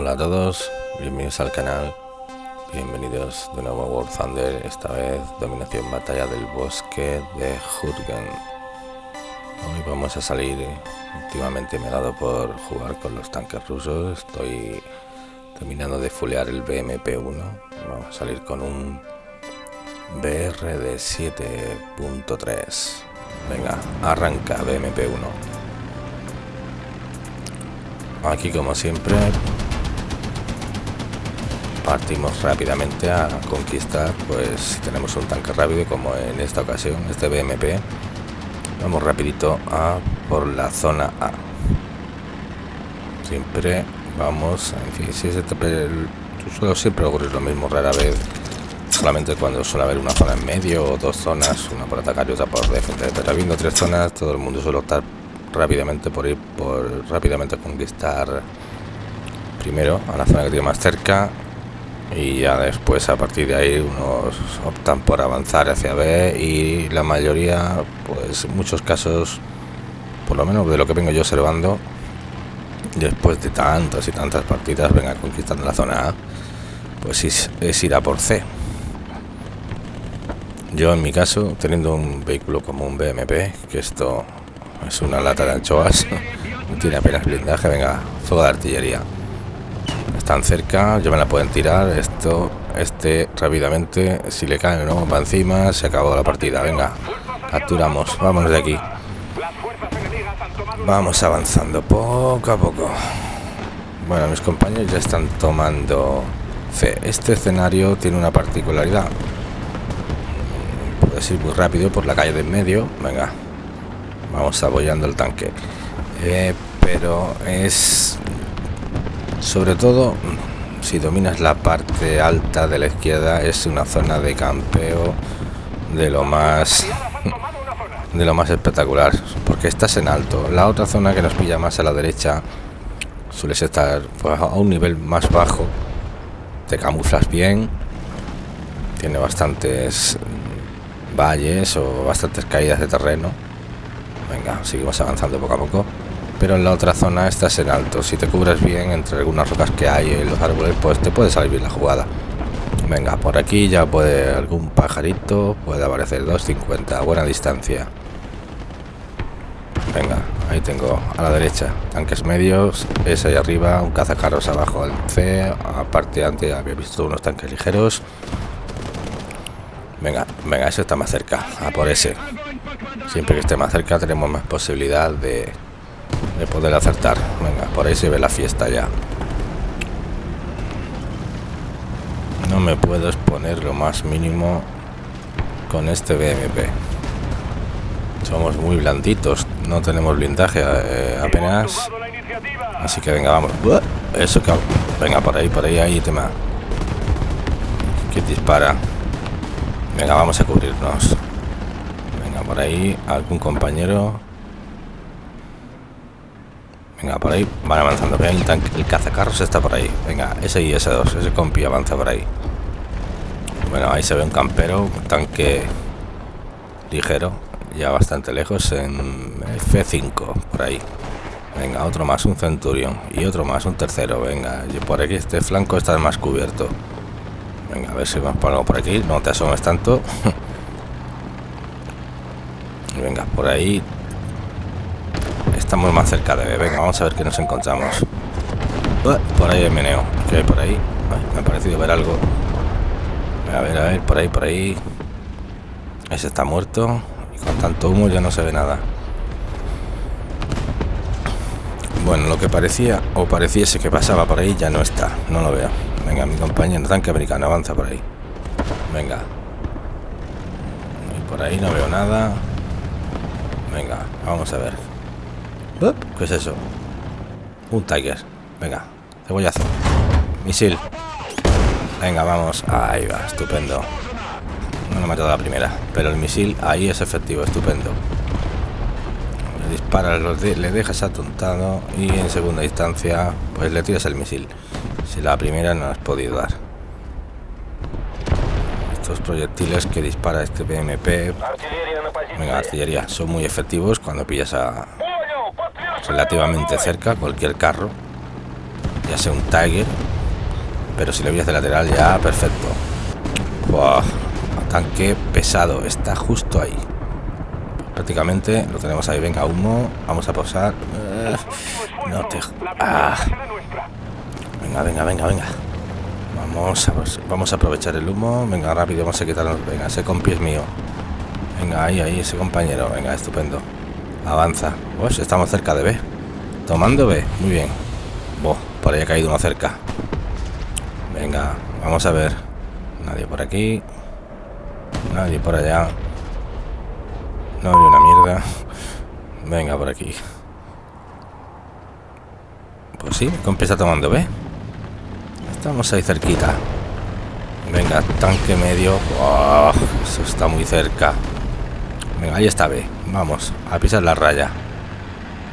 todos, bienvenidos al canal, bienvenidos de nuevo a War Thunder, esta vez dominación batalla del bosque de Jurgen. Hoy vamos a salir, últimamente me ha dado por jugar con los tanques rusos, estoy terminando de fulear el BMP-1, vamos a salir con un BR de 7.3. Venga, arranca BMP-1. Aquí como siempre partimos rápidamente a conquistar, pues tenemos un tanque rápido como en esta ocasión, este BMP. Vamos rapidito a por la zona A. Siempre vamos, en fin, si es este, suelo siempre ocurrir lo mismo, rara vez solamente cuando suele haber una zona en medio o dos zonas, una por atacar y otra por defender. Pero habiendo tres zonas, todo el mundo suele optar rápidamente por ir por rápidamente conquistar primero a la zona que tiene más cerca y ya después a partir de ahí unos optan por avanzar hacia B y la mayoría pues en muchos casos por lo menos de lo que vengo yo observando después de tantas y tantas partidas venga conquistando la zona A pues es, es ir a por C yo en mi caso teniendo un vehículo como un BMP que esto es una lata de anchoas. No tiene apenas blindaje. Venga, fuego de artillería. Están cerca, yo me la pueden tirar. Esto, este rápidamente, si le caen no, va encima, se acabó la partida. Venga, capturamos, vámonos de aquí. Vamos avanzando poco a poco. Bueno, mis compañeros ya están tomando C. Este escenario tiene una particularidad. Puedes ir muy rápido por la calle de en medio. Venga, vamos apoyando el tanque eh, pero es sobre todo si dominas la parte alta de la izquierda es una zona de campeo de lo más de lo más espectacular porque estás en alto. La otra zona que nos pilla más a la derecha suele estar pues, a un nivel más bajo. Te camuflas bien tiene bastantes valles o bastantes caídas de terreno. Venga, seguimos avanzando poco a poco. Pero en la otra zona estás en alto. Si te cubres bien entre algunas rocas que hay en los árboles, pues te puede salir bien la jugada. Venga, por aquí ya puede algún pajarito, puede aparecer 250 a buena distancia. Venga, ahí tengo a la derecha tanques medios, ese ahí arriba, un cazacarros abajo el C, aparte antes había visto unos tanques ligeros. Venga, venga, ese está más cerca, a por ese. Siempre que esté más cerca tenemos más posibilidad de, de poder acertar. Venga, por ahí se ve la fiesta ya. No me puedo exponer lo más mínimo con este BMP. Somos muy blanditos, no tenemos blindaje eh, apenas. Así que venga, vamos. Eso que... Venga, por ahí, por ahí, ahí tema. Que dispara. Venga, vamos a cubrirnos por ahí algún compañero. Venga, por ahí van avanzando. El, tanque, el cazacarros está por ahí. Venga, ese y ese dos. Ese compi avanza por ahí. Bueno, ahí se ve un campero, un tanque ligero, ya bastante lejos en F5, por ahí. Venga, otro más, un centurión. Y otro más, un tercero. Venga, y por aquí este flanco está más cubierto. Venga, a ver si me pongo por aquí. No te asomes tanto. venga, por ahí estamos más cerca de... Venga, vamos a ver qué nos encontramos. por ahí hay meneo. ¿Qué por ahí? me ha parecido ver algo. A ver, a ver, por ahí, por ahí. Ese está muerto. Y con tanto humo ya no se ve nada. Bueno, lo que parecía o pareciese que pasaba por ahí ya no está. No lo veo. Venga, mi compañero tanque americano avanza por ahí. Venga. Por ahí no veo nada. Venga, vamos a ver. ¿Qué es eso? Un Tiger. Venga, cebollazo. Misil. Venga, vamos. Ahí va, estupendo. No lo he matado la primera, pero el misil ahí es efectivo, estupendo. Le disparas, le dejas atontado y en segunda instancia, pues le tiras el misil. Si la primera no has podido dar. Estos proyectiles que dispara este BMP Venga, artillería. Son muy efectivos cuando pillas a relativamente cerca cualquier carro. Ya sea un Tiger Pero si le voy de lateral ya, perfecto. tanque pesado. Está justo ahí. Prácticamente lo tenemos ahí. Venga, humo. Vamos a posar. Eh, no te... Ah. Venga, venga, venga, venga. Vamos a, vamos a aprovechar el humo. Venga, rápido, vamos a quitarnos. Venga, ese compi es mío. Venga, ahí, ahí, ese compañero. Venga, estupendo. Avanza. Pues estamos cerca de B. Tomando B. Muy bien. por ahí ha caído uno cerca. Venga, vamos a ver. Nadie por aquí. Nadie por allá. No hay una mierda. Venga, por aquí. Pues sí, empieza tomando B. Estamos ahí cerquita. Venga, tanque medio. eso está muy cerca. Venga, ahí está B. Vamos, a pisar la raya.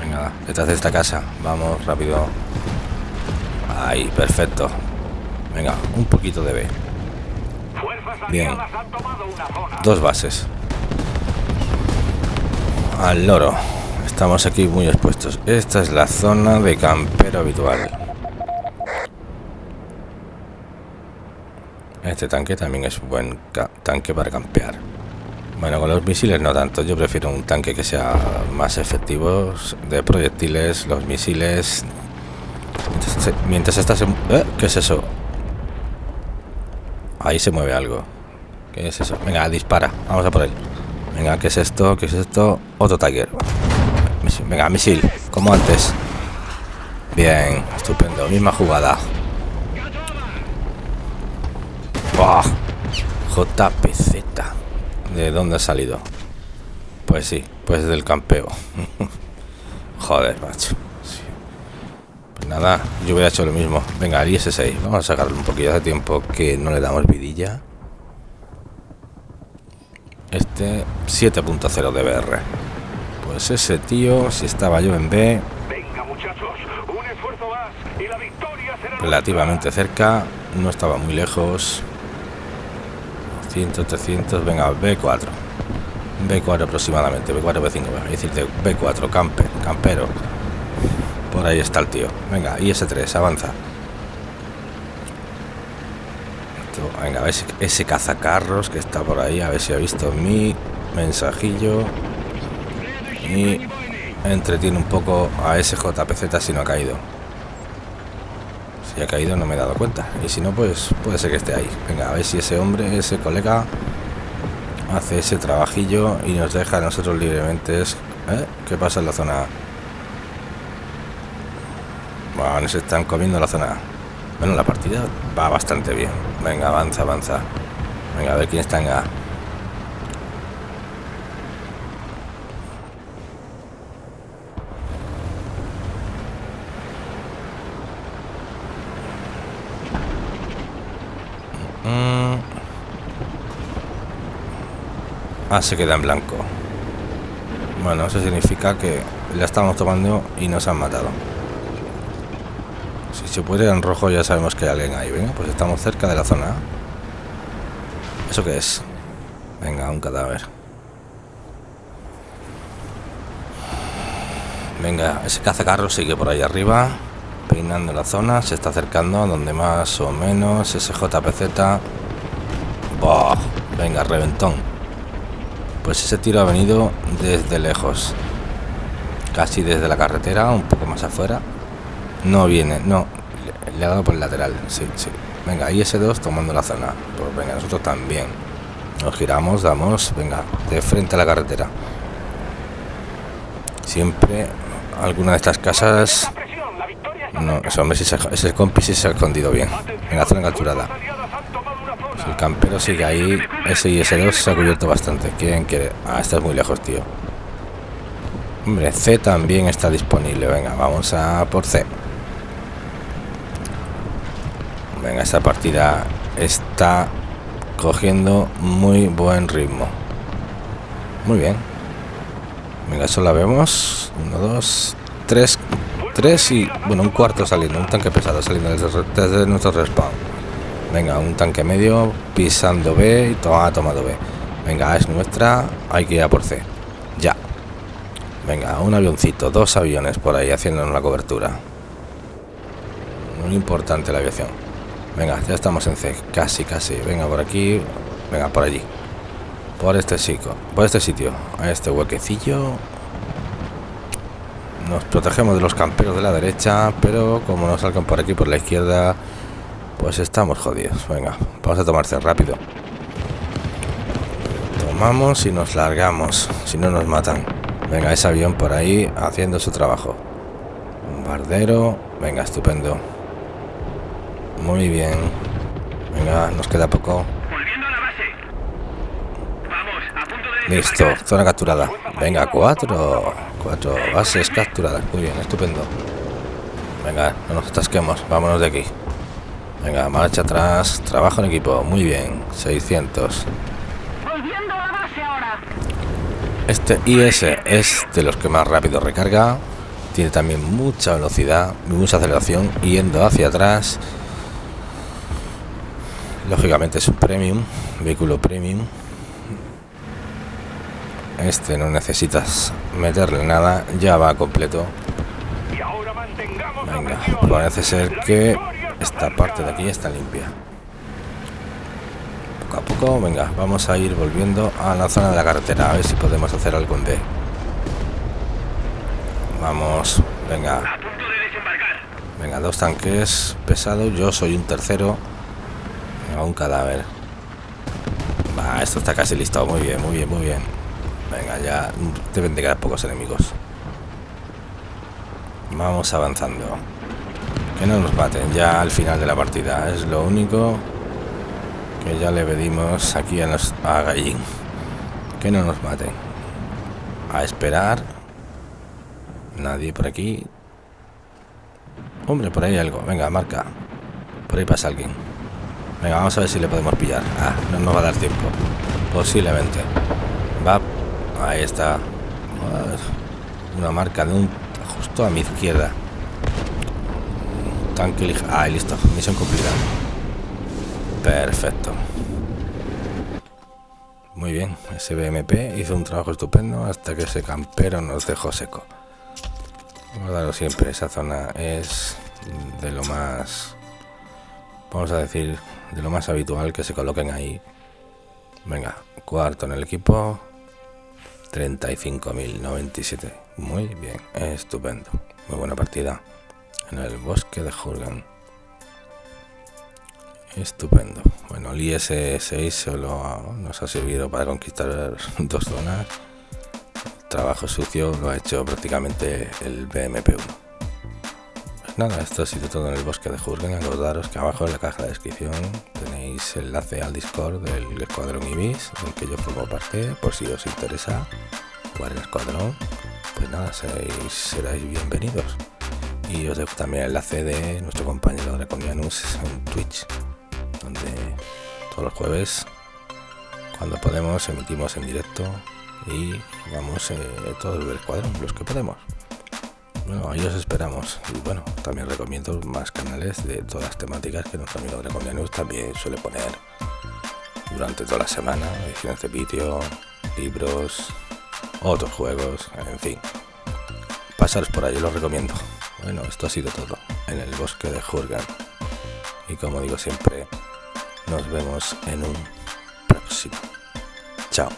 Venga, detrás de esta casa. Vamos, rápido. Ahí, perfecto. Venga, un poquito de B. Bien. Dos bases. Al loro. Estamos aquí muy expuestos. Esta es la zona de campero habitual. Este tanque también es un buen tanque para campear. Bueno, con los misiles no tanto. Yo prefiero un tanque que sea más efectivo de proyectiles, los misiles. Mientras, estás en... ¿Eh? ¿Qué es eso? Ahí se mueve algo. ¿Qué es eso? Venga, dispara. Vamos a por él. Venga, ¿qué es esto? ¿Qué es esto? Otro Tiger. Venga, misil. Como antes. Bien, estupendo. Misma jugada. JPZ. ¿De dónde ha salido? Pues sí, pues del campeo. Joder, macho. Pues nada, yo hubiera hecho lo mismo. Venga, el IS-6. Vamos a sacarle un poquito de tiempo que no le damos vidilla. Este 7.0 de BR. Pues ese tío, si estaba yo en B... Relativamente cerca, no estaba muy lejos. 300, 300, venga, B4. B4 aproximadamente, B4, B5, es decir, B4, camper, campero. Por ahí está el tío. Venga, IS-3, avanza. Venga, a ver ese cazacarros que está por ahí, a ver si ha visto mi mensajillo. Y entretiene un poco a ese JPZ si no ha caído. Si ha caído no me he dado cuenta. Y si no, pues puede ser que esté ahí. Venga, a ver si ese hombre, ese colega, hace ese trabajillo y nos deja a nosotros libremente. ¿Eh? ¿Qué pasa en la zona Bueno, nos están comiendo la zona Bueno, la partida va bastante bien. Venga, avanza, avanza. Venga, a ver quién está en A. Ah, se queda en blanco. Bueno, eso significa que la estamos tomando y nos han matado. Si se puede en rojo ya sabemos que hay alguien ahí. Venga, pues estamos cerca de la zona. ¿Eso qué es? Venga, un cadáver. Venga, ese cazacarro sigue por ahí arriba, peinando la zona, se está acercando a donde más o menos ese JPZ. Venga, reventón. Pues ese tiro ha venido desde lejos. Casi desde la carretera, un poco más afuera. No viene, no. Le, ha dado por el lateral, sí, sí. Venga, ahí ese 2 tomando la zona. Pues venga, nosotros también. Nos giramos, damos, venga, de frente a la carretera. Siempre alguna de estas casas... No, ese hombre, ese compi sí se ha escondido bien. Venga, zona capturada campero sigue ahí. Ese y ese 2 se ha cubierto bastante. ¿Quién quiere? Ah, está muy lejos, tío. Hombre, C también está disponible. Venga, vamos a por C. Venga, esta partida está cogiendo muy buen ritmo. Muy bien. Venga, eso la vemos. Uno, dos, tres. Tres y... Bueno, un cuarto saliendo. Un tanque pesado saliendo desde, desde nuestro respawn. Venga, un tanque medio, pisando B y toma, tomado B. Venga, es nuestra, hay que ir a por C. Ya. Venga, un avioncito, dos aviones por ahí haciéndonos la cobertura. Muy importante la aviación. Venga, ya estamos en C. Casi, casi. Venga, por aquí. Venga, por allí. Por este sitio. Por este sitio. A este huequecillo. Nos protegemos de los camperos de la derecha. Pero como nos salgan por aquí, por la izquierda... Pues estamos jodidos. Venga, vamos a tomarse rápido. Tomamos y nos largamos. Si no nos matan. Venga, ese avión por ahí haciendo su trabajo. Bombardero. Venga, estupendo. Muy bien. Venga, nos queda poco. Listo, zona capturada. Venga, cuatro. Cuatro bases capturadas. Muy bien, estupendo. Venga, no nos atasquemos. Vámonos de aquí. Venga, marcha atrás. Trabajo en equipo. Muy bien. 600. Este IS es de los que más rápido recarga. Tiene también mucha velocidad, mucha aceleración. Yendo hacia atrás. Lógicamente es un premium. Vehículo premium. Este no necesitas meterle nada. Ya va completo. Venga, parece ser que esta parte de aquí está limpia. Poco a poco venga vamos a ir volviendo a la zona de la carretera a ver si podemos hacer algo en D. Vamos venga. Venga dos tanques pesados yo soy un tercero venga, un cadáver. Va esto está casi listo muy bien muy bien muy bien. Venga ya deben de quedar pocos enemigos. Vamos avanzando que no nos maten ya al final de la partida. Es lo único que ya le pedimos aquí a, los, a. Que no nos maten. A esperar. Nadie por aquí. Hombre, por ahí algo. Venga, marca. Por ahí pasa alguien. Venga, vamos a ver si le podemos pillar. Ah, no nos va a dar tiempo. Posiblemente. Va. Ahí está. Una marca de un... Justo a mi izquierda. Tanque ligero. Ah, listo. Misión cumplida. Perfecto. Muy bien. Ese BMP hizo un trabajo estupendo hasta que ese campero nos dejó seco. Guardarlo siempre. Esa zona es de lo más... Vamos a decir, de lo más habitual que se coloquen ahí. Venga, cuarto en el equipo. 35.097. Muy bien, estupendo. Muy buena partida en el bosque de Jurgen. Estupendo. Bueno, el IS-6 solo nos ha servido para conquistar dos zonas. trabajo sucio lo ha hecho prácticamente el BMP-1. Pues nada, esto ha sido todo en el bosque de Jurgen. Acordaros que abajo en la caja de descripción tenéis enlace al Discord del Escuadrón Ibis, del que yo formo parte, por si os interesa jugar el Escuadrón. Pues nada, seréis, seréis bienvenidos. Y os dejo también el enlace de nuestro compañero Draconianus en Twitch, donde todos los jueves, cuando podemos, emitimos en directo y jugamos eh, todos el escuadrón, los que podemos. Bueno, ahí os esperamos. Y bueno, también recomiendo más canales de todas las temáticas que nuestro amigo Draconianus también suele poner durante toda la semana, ediciones de vídeo, libros, otros juegos, en fin. Pasaros por ahí, los recomiendo. Bueno, esto ha sido todo en el bosque de Jurgen. Y como digo siempre, nos vemos en un próximo. Chao.